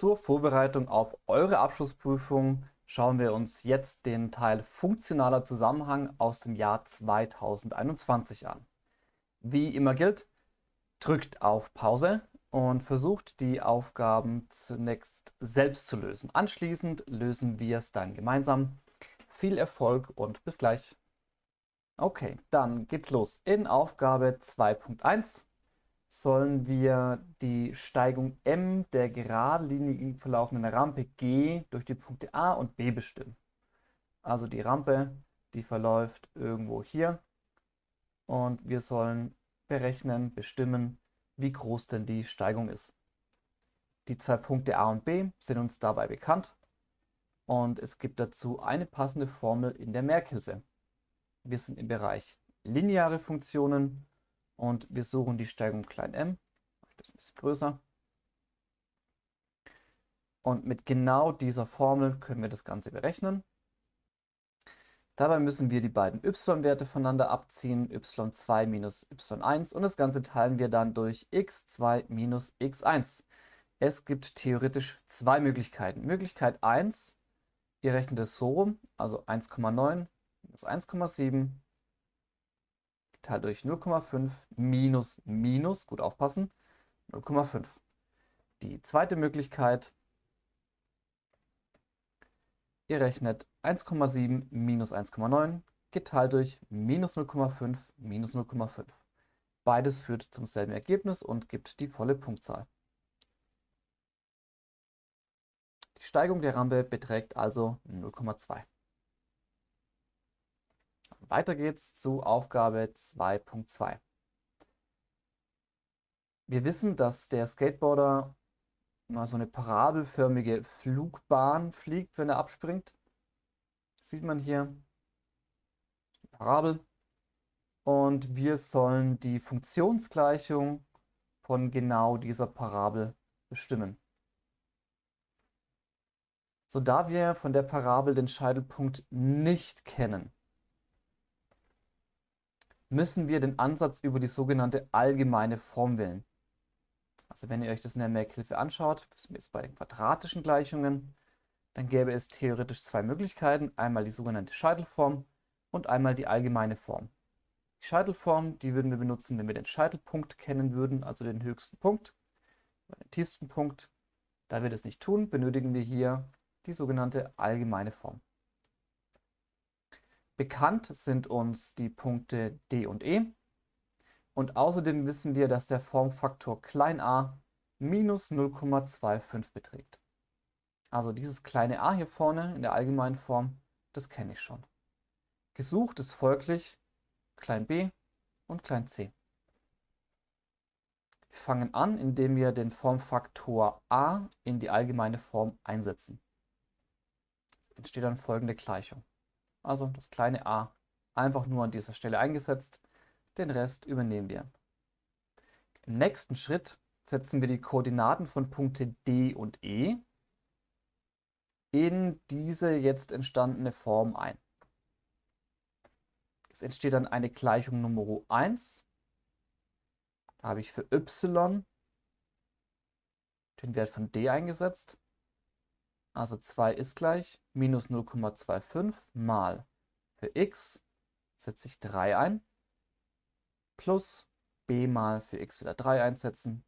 Zur Vorbereitung auf eure Abschlussprüfung schauen wir uns jetzt den Teil Funktionaler Zusammenhang aus dem Jahr 2021 an. Wie immer gilt, drückt auf Pause und versucht die Aufgaben zunächst selbst zu lösen. Anschließend lösen wir es dann gemeinsam. Viel Erfolg und bis gleich. Okay, dann geht's los. In Aufgabe 2.1 sollen wir die Steigung m der geradlinig verlaufenden Rampe G durch die Punkte A und B bestimmen. Also die Rampe, die verläuft irgendwo hier und wir sollen berechnen, bestimmen, wie groß denn die Steigung ist. Die zwei Punkte A und B sind uns dabei bekannt und es gibt dazu eine passende Formel in der Merkhilfe. Wir sind im Bereich lineare Funktionen und wir suchen die Steigung klein m. Das ist ein bisschen größer. Und mit genau dieser Formel können wir das Ganze berechnen. Dabei müssen wir die beiden y-Werte voneinander abziehen, y2 minus y1 und das Ganze teilen wir dann durch x2 minus x1. Es gibt theoretisch zwei Möglichkeiten. Möglichkeit 1, ihr rechnet es so rum, also 1,9 minus 1,7 geteilt durch 0,5 minus minus, gut aufpassen, 0,5. Die zweite Möglichkeit, ihr rechnet 1,7 minus 1,9 geteilt durch minus 0,5 minus 0,5. Beides führt zum selben Ergebnis und gibt die volle Punktzahl. Die Steigung der Rampe beträgt also 0,2. Weiter geht's zu Aufgabe 2.2. Wir wissen, dass der Skateboarder mal so eine parabelförmige Flugbahn fliegt, wenn er abspringt. sieht man hier. Parabel. Und wir sollen die Funktionsgleichung von genau dieser Parabel bestimmen. So da wir von der Parabel den Scheitelpunkt nicht kennen, müssen wir den Ansatz über die sogenannte allgemeine Form wählen. Also wenn ihr euch das in der Merkhilfe anschaut, sind wir jetzt bei den quadratischen Gleichungen, dann gäbe es theoretisch zwei Möglichkeiten. Einmal die sogenannte Scheitelform und einmal die allgemeine Form. Die Scheitelform, die würden wir benutzen, wenn wir den Scheitelpunkt kennen würden, also den höchsten Punkt, den tiefsten Punkt. Da wir das nicht tun, benötigen wir hier die sogenannte allgemeine Form. Bekannt sind uns die Punkte D und E. Und außerdem wissen wir, dass der Formfaktor a minus 0,25 beträgt. Also dieses kleine a hier vorne in der allgemeinen Form, das kenne ich schon. Gesucht ist folglich b und c. Wir fangen an, indem wir den Formfaktor a in die allgemeine Form einsetzen. Es entsteht dann folgende Gleichung also das kleine a, einfach nur an dieser Stelle eingesetzt. Den Rest übernehmen wir. Im nächsten Schritt setzen wir die Koordinaten von Punkte D und E in diese jetzt entstandene Form ein. Es entsteht dann eine Gleichung Nummer 1. Da habe ich für y den Wert von d eingesetzt. Also 2 ist gleich minus 0,25 mal für x setze ich 3 ein, plus b mal für x wieder 3 einsetzen,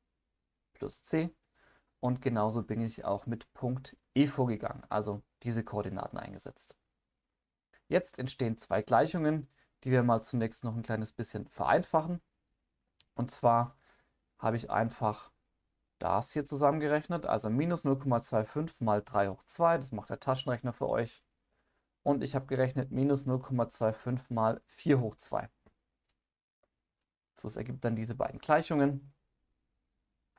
plus c. Und genauso bin ich auch mit Punkt E vorgegangen, also diese Koordinaten eingesetzt. Jetzt entstehen zwei Gleichungen, die wir mal zunächst noch ein kleines bisschen vereinfachen. Und zwar habe ich einfach das hier zusammengerechnet, also minus 0,25 mal 3 hoch 2, das macht der Taschenrechner für euch. Und ich habe gerechnet minus 0,25 mal 4 hoch 2. So, es ergibt dann diese beiden Gleichungen.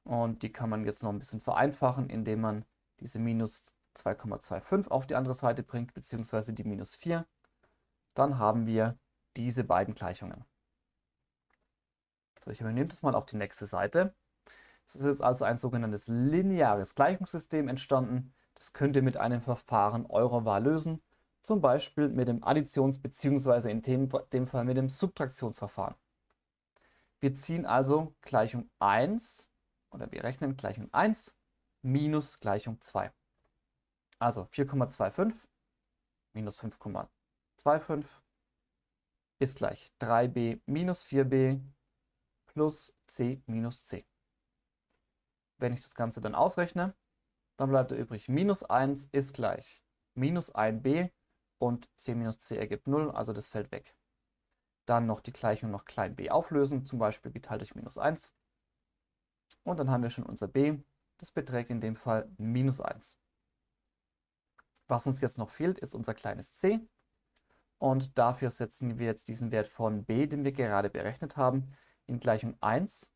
Und die kann man jetzt noch ein bisschen vereinfachen, indem man diese minus 2,25 auf die andere Seite bringt, beziehungsweise die minus 4. Dann haben wir diese beiden Gleichungen. So, ich übernehme das mal auf die nächste Seite. Es ist jetzt also ein sogenanntes lineares Gleichungssystem entstanden. Das könnt ihr mit einem Verfahren eurer Wahl lösen, zum Beispiel mit dem Additions- bzw. in dem, Fall mit dem Subtraktionsverfahren. Wir ziehen also Gleichung 1 oder wir rechnen Gleichung 1 minus Gleichung 2. Also 4,25 minus 5,25 ist gleich 3b minus 4b plus c minus c. Wenn ich das Ganze dann ausrechne, dann bleibt da übrig minus 1 ist gleich minus 1b und c minus c ergibt 0, also das fällt weg. Dann noch die Gleichung noch klein b auflösen, zum Beispiel geteilt durch minus 1. Und dann haben wir schon unser b, das beträgt in dem Fall minus 1. Was uns jetzt noch fehlt, ist unser kleines c. Und dafür setzen wir jetzt diesen Wert von b, den wir gerade berechnet haben, in Gleichung 1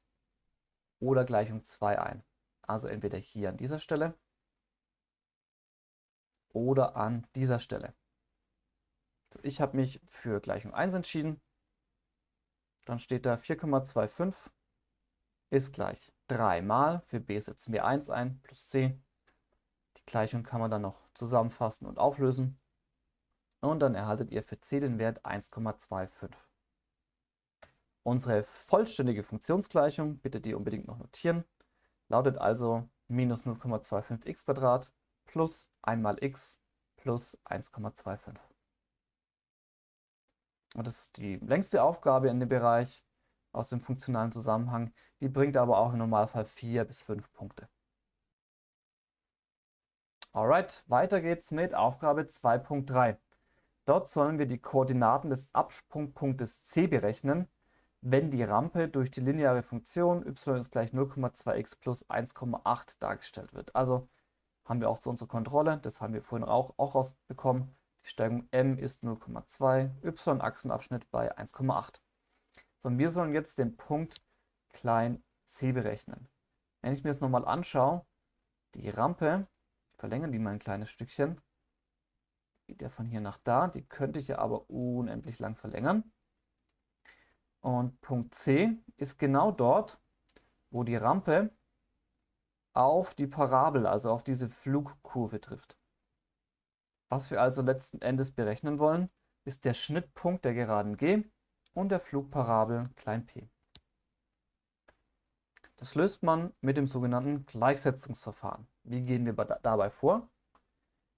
oder Gleichung 2 ein. Also entweder hier an dieser Stelle oder an dieser Stelle. Ich habe mich für Gleichung 1 entschieden. Dann steht da 4,25 ist gleich 3 mal, für b setzen wir 1 ein, plus c. Die Gleichung kann man dann noch zusammenfassen und auflösen. Und dann erhaltet ihr für c den Wert 1,25. Unsere vollständige Funktionsgleichung, bitte die unbedingt noch notieren, lautet also minus 0,25x plus 1 mal x plus 1,25. Und das ist die längste Aufgabe in dem Bereich aus dem funktionalen Zusammenhang. Die bringt aber auch im Normalfall 4 bis 5 Punkte. Alright, weiter geht's mit Aufgabe 2.3. Dort sollen wir die Koordinaten des Absprungpunktes c berechnen, wenn die Rampe durch die lineare Funktion y ist gleich 0,2x plus 1,8 dargestellt wird. Also haben wir auch zu unserer Kontrolle, das haben wir vorhin auch, auch rausbekommen, die Steigung m ist 0,2, y-Achsenabschnitt bei 1,8. So, und wir sollen jetzt den Punkt klein c berechnen. Wenn ich mir das nochmal anschaue, die Rampe, ich verlängere die mal ein kleines Stückchen, geht ja von hier nach da, die könnte ich ja aber unendlich lang verlängern. Und Punkt C ist genau dort, wo die Rampe auf die Parabel, also auf diese Flugkurve trifft. Was wir also letzten Endes berechnen wollen, ist der Schnittpunkt der Geraden G und der Flugparabel p. Das löst man mit dem sogenannten Gleichsetzungsverfahren. Wie gehen wir dabei vor?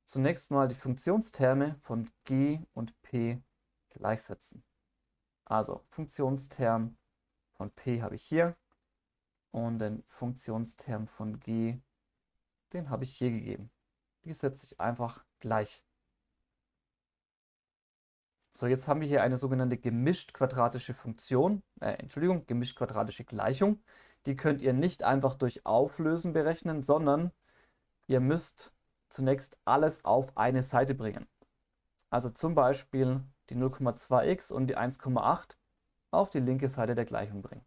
Zunächst mal die Funktionsterme von g und p gleichsetzen. Also Funktionsterm von p habe ich hier und den Funktionsterm von g, den habe ich hier gegeben. Die setze ich einfach gleich. So, jetzt haben wir hier eine sogenannte gemischt-quadratische Funktion, äh, Entschuldigung, gemischt-quadratische Gleichung. Die könnt ihr nicht einfach durch Auflösen berechnen, sondern ihr müsst zunächst alles auf eine Seite bringen. Also zum Beispiel die 0,2x und die 1,8 auf die linke Seite der Gleichung bringen.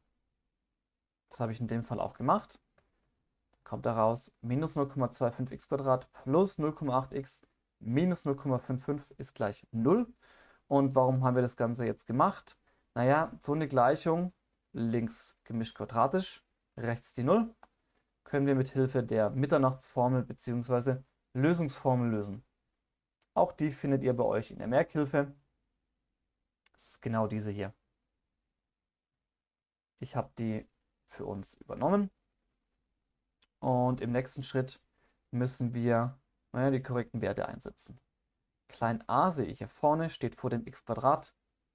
Das habe ich in dem Fall auch gemacht. Kommt daraus minus 0,25x plus 0,8x minus 0,55 ist gleich 0. Und warum haben wir das Ganze jetzt gemacht? Naja, so eine Gleichung, links gemischt quadratisch, rechts die 0, können wir mit Hilfe der Mitternachtsformel bzw. Lösungsformel lösen. Auch die findet ihr bei euch in der Merkhilfe. Das ist genau diese hier. Ich habe die für uns übernommen. Und im nächsten Schritt müssen wir naja, die korrekten Werte einsetzen. Klein a sehe ich hier vorne, steht vor dem x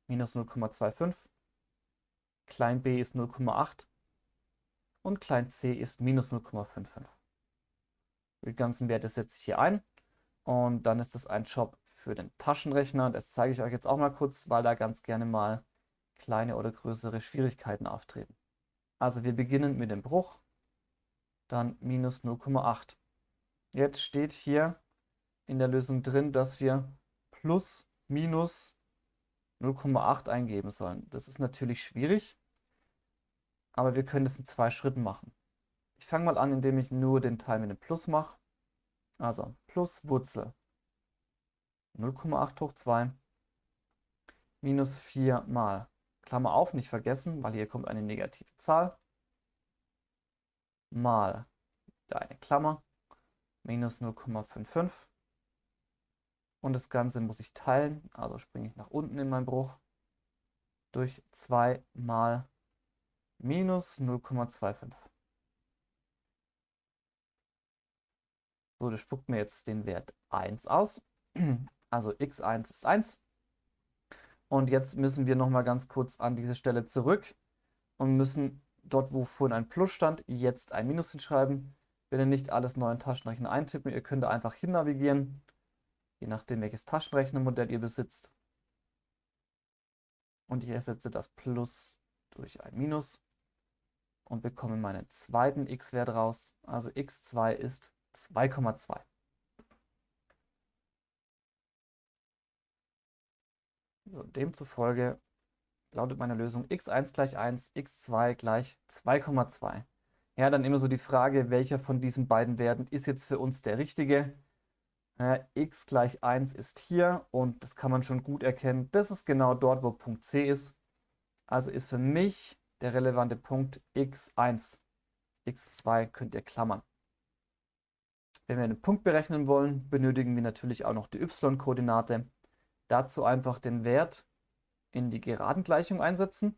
minus 0,25. Klein b ist 0,8 und klein c ist minus 0,55. Die ganzen Werte setze ich hier ein und dann ist das ein Job für den Taschenrechner. Das zeige ich euch jetzt auch mal kurz, weil da ganz gerne mal kleine oder größere Schwierigkeiten auftreten. Also wir beginnen mit dem Bruch, dann minus 0,8. Jetzt steht hier in der Lösung drin, dass wir plus minus 0,8 eingeben sollen. Das ist natürlich schwierig, aber wir können es in zwei Schritten machen. Ich fange mal an, indem ich nur den Teil mit dem Plus mache. Also plus Wurzel 0,8 hoch 2 minus 4 mal, Klammer auf, nicht vergessen, weil hier kommt eine negative Zahl, mal eine Klammer, minus 0,55 und das Ganze muss ich teilen, also springe ich nach unten in meinen Bruch, durch 2 mal minus 0,25. So, das spuckt mir jetzt den Wert 1 aus. Also x1 ist 1. Und jetzt müssen wir nochmal ganz kurz an diese Stelle zurück und müssen dort, wo vorhin ein Plus stand, jetzt ein Minus hinschreiben. Bitte nicht alles neu in Taschenrechner eintippen. Ihr könnt da einfach hin navigieren, je nachdem welches Taschenrechnermodell ihr besitzt. Und ich ersetze das Plus durch ein Minus und bekomme meinen zweiten x-Wert raus. Also x2 ist 2,2. Demzufolge lautet meine Lösung x1 gleich 1, x2 gleich 2,2. Ja, dann immer so die Frage, welcher von diesen beiden Werten ist jetzt für uns der richtige. Ja, x gleich 1 ist hier und das kann man schon gut erkennen. Das ist genau dort, wo Punkt C ist. Also ist für mich der relevante Punkt x1. x2 könnt ihr klammern. Wenn wir einen Punkt berechnen wollen, benötigen wir natürlich auch noch die y-Koordinate. Dazu einfach den Wert in die Geradengleichung einsetzen.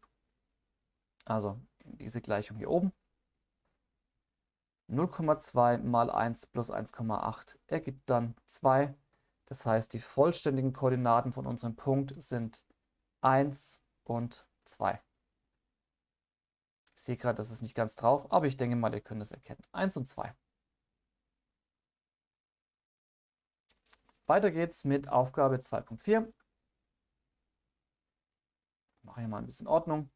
Also diese Gleichung hier oben. 0,2 mal 1 plus 1,8 ergibt dann 2. Das heißt, die vollständigen Koordinaten von unserem Punkt sind 1 und 2. Ich sehe gerade, das ist nicht ganz drauf, aber ich denke mal, ihr könnt es erkennen. 1 und 2. Weiter geht's mit Aufgabe 2.4. Mache hier mal ein bisschen Ordnung.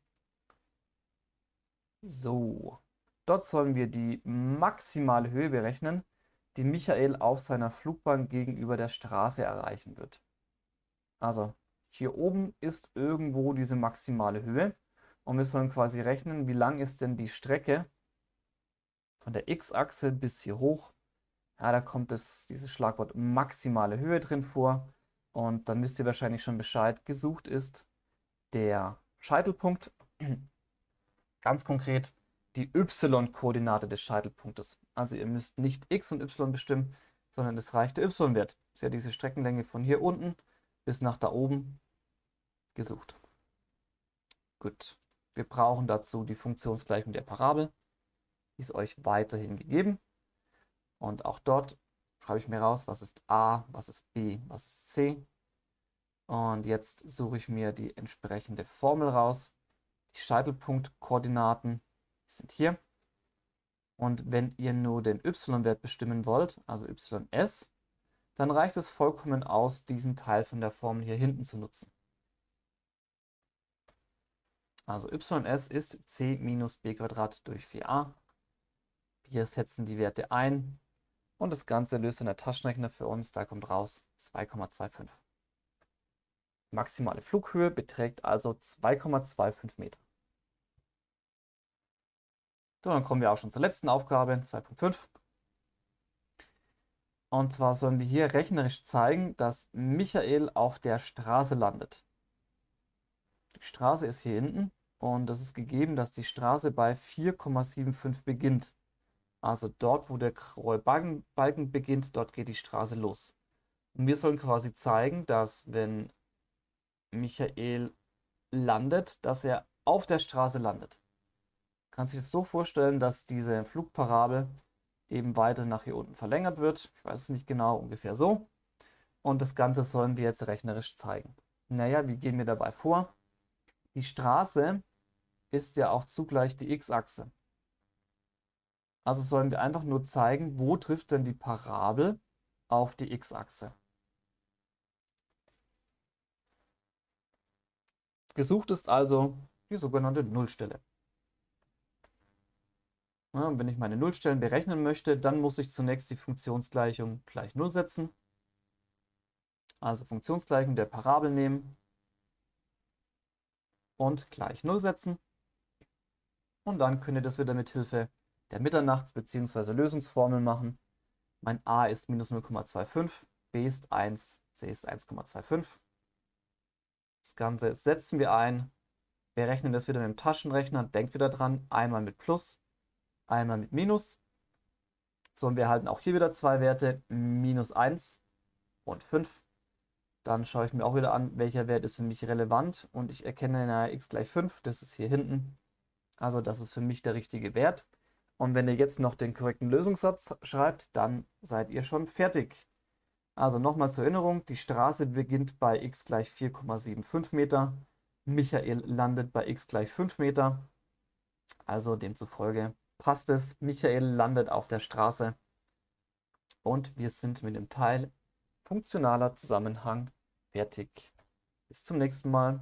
So, dort sollen wir die maximale Höhe berechnen, die Michael auf seiner Flugbahn gegenüber der Straße erreichen wird. Also hier oben ist irgendwo diese maximale Höhe und wir sollen quasi rechnen, wie lang ist denn die Strecke von der x-Achse bis hier hoch ja, da kommt das, dieses Schlagwort maximale Höhe drin vor. Und dann wisst ihr wahrscheinlich schon Bescheid. Gesucht ist der Scheitelpunkt. Ganz konkret die y-Koordinate des Scheitelpunktes. Also ihr müsst nicht x und y bestimmen, sondern es reicht der y-Wert. Ist ja diese Streckenlänge von hier unten bis nach da oben gesucht. Gut, wir brauchen dazu die Funktionsgleichung der Parabel. Die ist euch weiterhin gegeben. Und auch dort schreibe ich mir raus, was ist A, was ist B, was ist C. Und jetzt suche ich mir die entsprechende Formel raus. Die Scheitelpunktkoordinaten sind hier. Und wenn ihr nur den y-Wert bestimmen wollt, also ys, dann reicht es vollkommen aus, diesen Teil von der Formel hier hinten zu nutzen. Also ys ist c minus b durch 4a. Wir setzen die Werte ein und das Ganze löst dann der Taschenrechner für uns. Da kommt raus 2,25. Maximale Flughöhe beträgt also 2,25 Meter. So, dann kommen wir auch schon zur letzten Aufgabe, 2.5. Und zwar sollen wir hier rechnerisch zeigen, dass Michael auf der Straße landet. Die Straße ist hier hinten und es ist gegeben, dass die Straße bei 4,75 beginnt. Also dort, wo der graue Balken, beginnt, dort geht die Straße los. Und wir sollen quasi zeigen, dass wenn Michael landet, dass er auf der Straße landet. Kann sich das so vorstellen, dass diese Flugparabel eben weiter nach hier unten verlängert wird. Ich weiß es nicht genau, ungefähr so. Und das Ganze sollen wir jetzt rechnerisch zeigen. Naja, wie gehen wir dabei vor? Die Straße ist ja auch zugleich die x-Achse. Also sollen wir einfach nur zeigen, wo trifft denn die Parabel auf die x-Achse. Gesucht ist also die sogenannte Nullstelle. Ja, wenn ich meine Nullstellen berechnen möchte, dann muss ich zunächst die Funktionsgleichung gleich 0 setzen. Also Funktionsgleichung der Parabel nehmen und gleich 0 setzen. Und dann könnt ihr das wieder mit Hilfe der Mitternachts- bzw. Lösungsformel machen. Mein a ist minus 0,25, b ist 1, c ist 1,25. Das Ganze setzen wir ein. Wir rechnen das wieder mit dem Taschenrechner. Denkt wieder dran, einmal mit Plus, einmal mit Minus. So, und wir erhalten auch hier wieder zwei Werte, minus 1 und 5. Dann schaue ich mir auch wieder an, welcher Wert ist für mich relevant. Und ich erkenne na, x gleich 5, das ist hier hinten. Also das ist für mich der richtige Wert. Und wenn ihr jetzt noch den korrekten Lösungssatz schreibt, dann seid ihr schon fertig. Also nochmal zur Erinnerung, die Straße beginnt bei x gleich 4,75 Meter. Michael landet bei x gleich 5 Meter. Also demzufolge passt es. Michael landet auf der Straße. Und wir sind mit dem Teil funktionaler Zusammenhang fertig. Bis zum nächsten Mal.